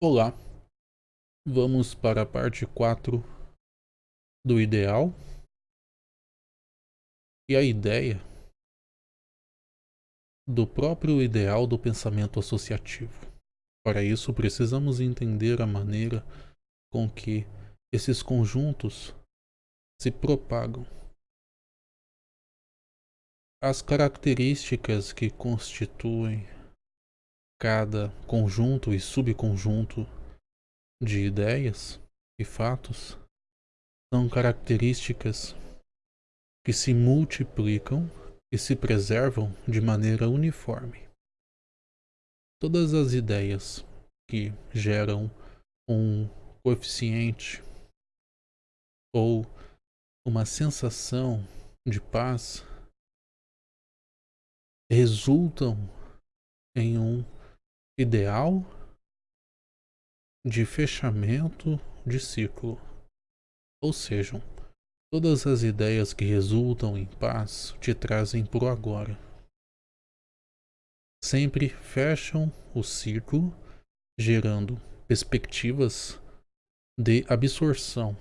Olá, vamos para a parte 4 do ideal e a ideia do próprio ideal do pensamento associativo. Para isso, precisamos entender a maneira com que esses conjuntos se propagam. As características que constituem cada conjunto e subconjunto de ideias e fatos são características que se multiplicam e se preservam de maneira uniforme. Todas as ideias que geram um coeficiente ou uma sensação de paz resultam em um ideal de fechamento de ciclo. Ou seja, todas as ideias que resultam em paz te trazem pro agora. Sempre fecham o ciclo, gerando perspectivas de absorção.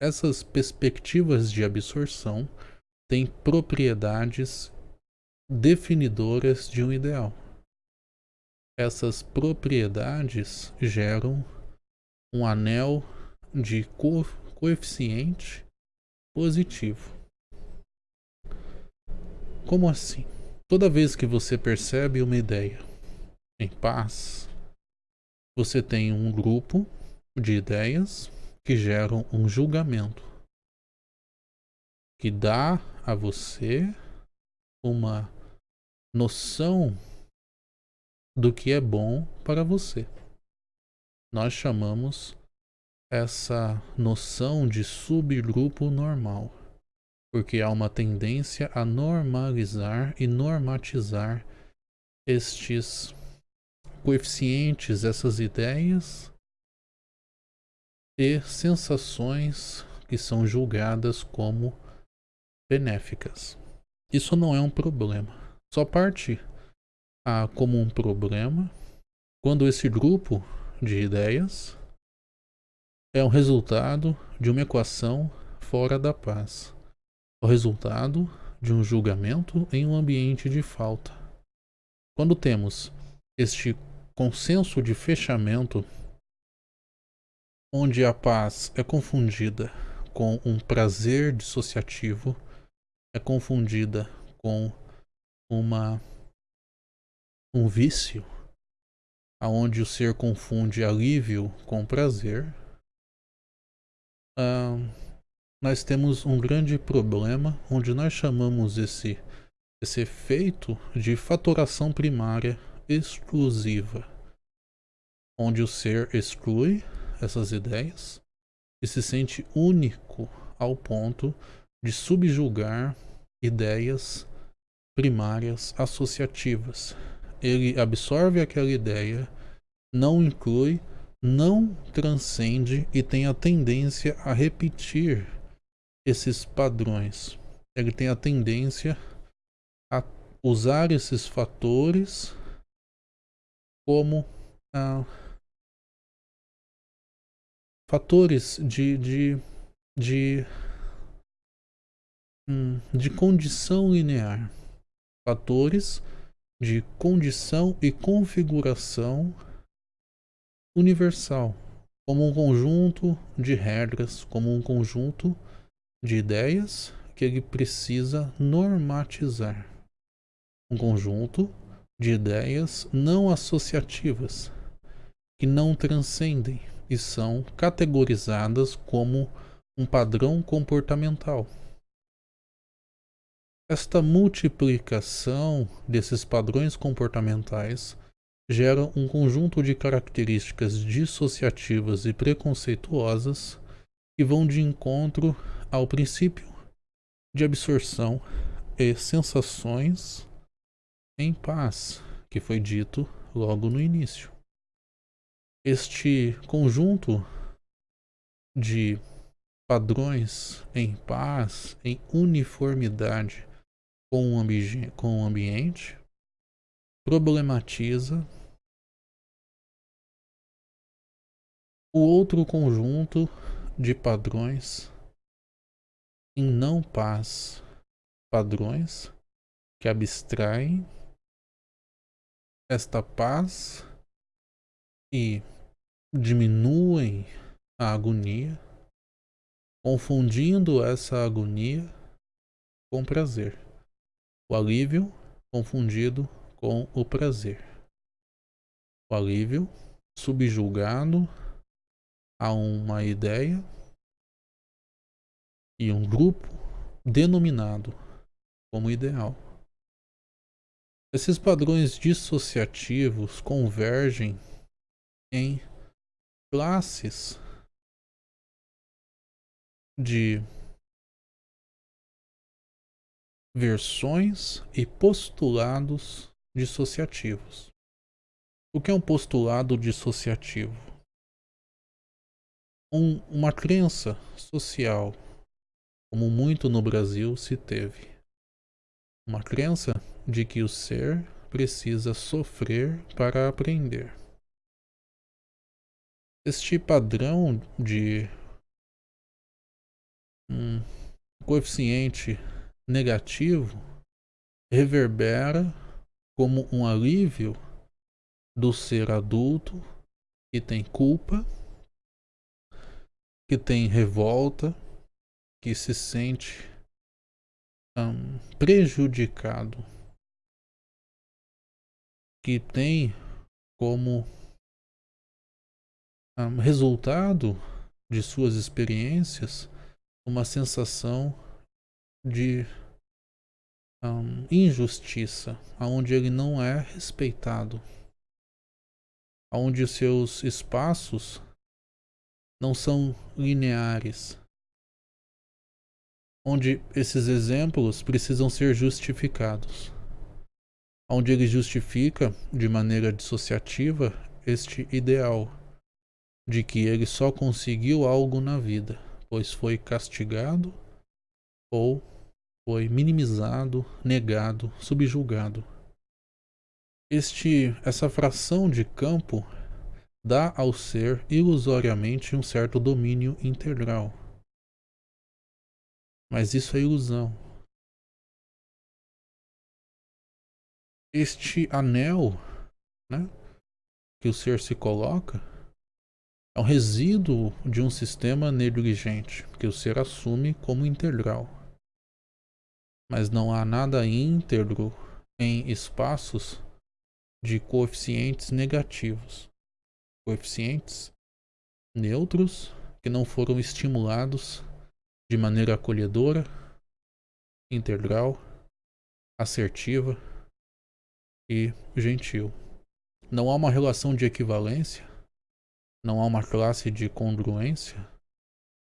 Essas perspectivas de absorção têm propriedades definidoras de um ideal essas propriedades geram um anel de co coeficiente positivo. Como assim? Toda vez que você percebe uma ideia em paz, você tem um grupo de ideias que geram um julgamento que dá a você uma noção do que é bom para você. Nós chamamos essa noção de subgrupo normal, porque há uma tendência a normalizar e normatizar estes coeficientes, essas ideias e sensações que são julgadas como benéficas. Isso não é um problema. Só parte há como um problema quando esse grupo de ideias é o resultado de uma equação fora da paz, o resultado de um julgamento em um ambiente de falta. Quando temos este consenso de fechamento, onde a paz é confundida com um prazer dissociativo, é confundida com uma um vício, aonde o ser confunde alívio com prazer, uh, nós temos um grande problema onde nós chamamos esse, esse efeito de fatoração primária exclusiva, onde o ser exclui essas ideias e se sente único ao ponto de subjugar ideias primárias associativas ele absorve aquela ideia, não inclui, não transcende e tem a tendência a repetir esses padrões. Ele tem a tendência a usar esses fatores como ah, fatores de, de, de, hum, de condição linear. Fatores de condição e configuração universal, como um conjunto de regras, como um conjunto de ideias que ele precisa normatizar. Um conjunto de ideias não associativas, que não transcendem e são categorizadas como um padrão comportamental. Esta multiplicação desses padrões comportamentais gera um conjunto de características dissociativas e preconceituosas que vão de encontro ao princípio de absorção e sensações em paz, que foi dito logo no início. Este conjunto de padrões em paz, em uniformidade, com o, com o ambiente, problematiza o outro conjunto de padrões em não paz, padrões que abstraem esta paz e diminuem a agonia, confundindo essa agonia com prazer. O alívio confundido com o prazer. O alívio subjulgado a uma ideia e um grupo denominado como ideal. Esses padrões dissociativos convergem em classes de versões e postulados dissociativos. O que é um postulado dissociativo? Um, uma crença social, como muito no Brasil se teve. Uma crença de que o ser precisa sofrer para aprender. Este padrão de um coeficiente negativo reverbera como um alívio do ser adulto que tem culpa, que tem revolta, que se sente um, prejudicado, que tem como um, resultado de suas experiências uma sensação de um, injustiça, onde ele não é respeitado, onde os seus espaços não são lineares, onde esses exemplos precisam ser justificados, onde ele justifica de maneira dissociativa este ideal de que ele só conseguiu algo na vida, pois foi castigado ou foi minimizado, negado, subjulgado. Este, essa fração de campo dá ao ser ilusoriamente um certo domínio integral. Mas isso é ilusão. Este anel né, que o ser se coloca é um resíduo de um sistema negligente que o ser assume como integral. Mas não há nada íntegro em espaços de coeficientes negativos. Coeficientes neutros que não foram estimulados de maneira acolhedora, integral, assertiva e gentil. Não há uma relação de equivalência não há uma classe de congruência,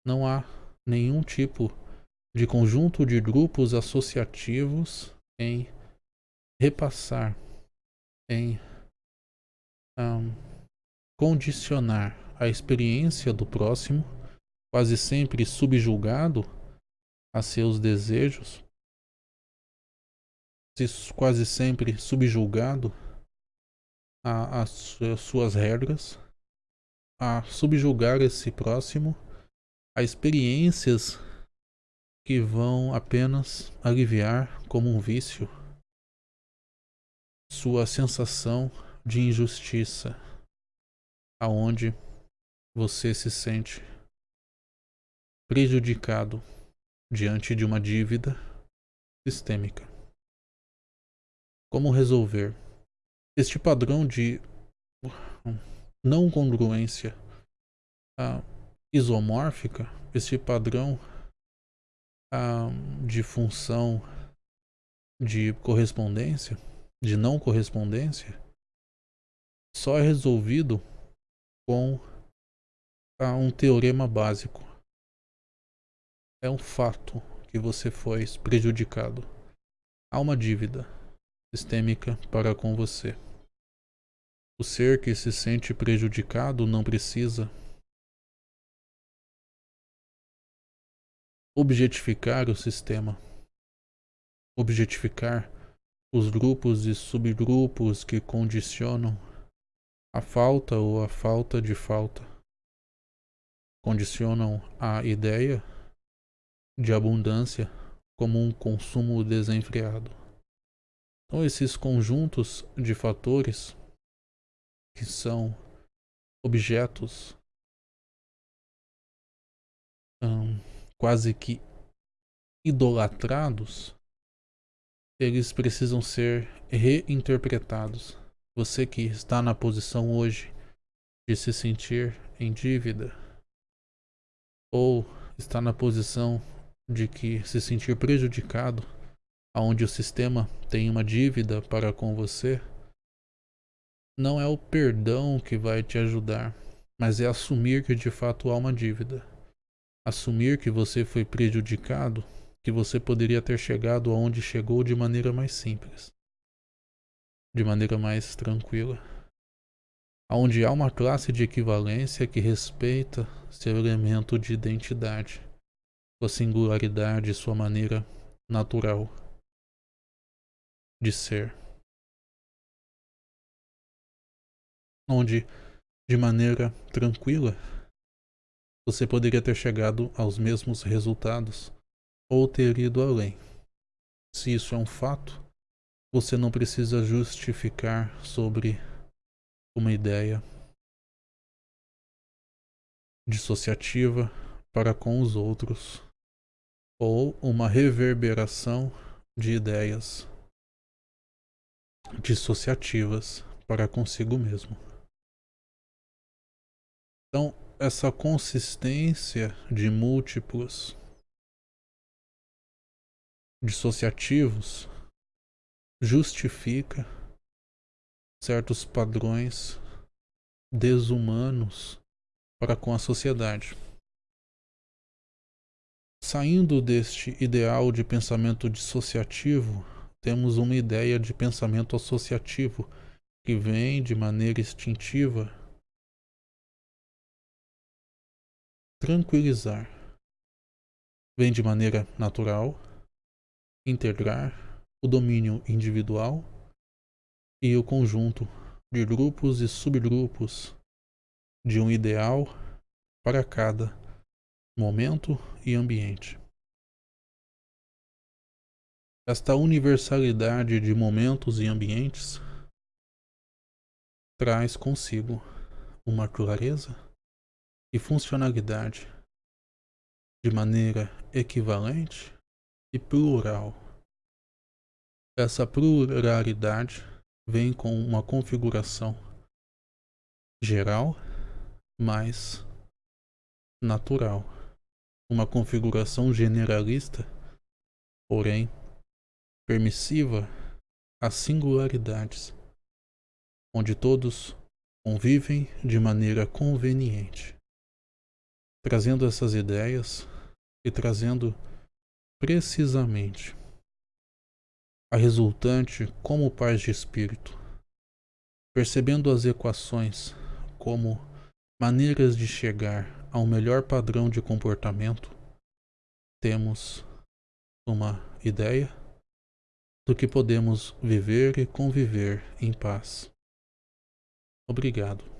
não há nenhum tipo de conjunto de grupos associativos em repassar, em um, condicionar a experiência do próximo, quase sempre subjulgado a seus desejos, quase sempre subjulgado às suas regras a subjugar esse próximo a experiências que vão apenas aliviar como um vício sua sensação de injustiça, aonde você se sente prejudicado diante de uma dívida sistêmica. Como resolver? Este padrão de não congruência ah, isomórfica, esse padrão de função de correspondência, de não correspondência, só é resolvido com ah, um teorema básico. É um fato que você foi prejudicado. Há uma dívida sistêmica para com você. O ser que se sente prejudicado não precisa objetificar o sistema, objetificar os grupos e subgrupos que condicionam a falta ou a falta de falta. condicionam a ideia de abundância como um consumo desenfreado. Então, esses conjuntos de fatores que são objetos quase que idolatrados, eles precisam ser reinterpretados. Você que está na posição hoje de se sentir em dívida, ou está na posição de que se sentir prejudicado, aonde o sistema tem uma dívida para com você, não é o perdão que vai te ajudar, mas é assumir que de fato há uma dívida. Assumir que você foi prejudicado, que você poderia ter chegado aonde chegou de maneira mais simples, de maneira mais tranquila. Onde há uma classe de equivalência que respeita seu elemento de identidade sua singularidade, sua maneira natural de ser. Onde, de maneira tranquila, você poderia ter chegado aos mesmos resultados ou ter ido além. Se isso é um fato, você não precisa justificar sobre uma ideia dissociativa para com os outros ou uma reverberação de ideias dissociativas para consigo mesmo. Então, essa consistência de múltiplos dissociativos justifica certos padrões desumanos para com a sociedade. Saindo deste ideal de pensamento dissociativo, temos uma ideia de pensamento associativo que vem de maneira instintiva tranquilizar. Vem de maneira natural integrar o domínio individual e o conjunto de grupos e subgrupos de um ideal para cada momento e ambiente. Esta universalidade de momentos e ambientes traz consigo uma clareza e funcionalidade de maneira equivalente e plural. Essa pluralidade vem com uma configuração geral mais natural uma configuração generalista, porém permissiva às singularidades, onde todos convivem de maneira conveniente, trazendo essas ideias e trazendo precisamente a resultante como paz de espírito, percebendo as equações como maneiras de chegar ao melhor padrão de comportamento, temos uma ideia do que podemos viver e conviver em paz. Obrigado.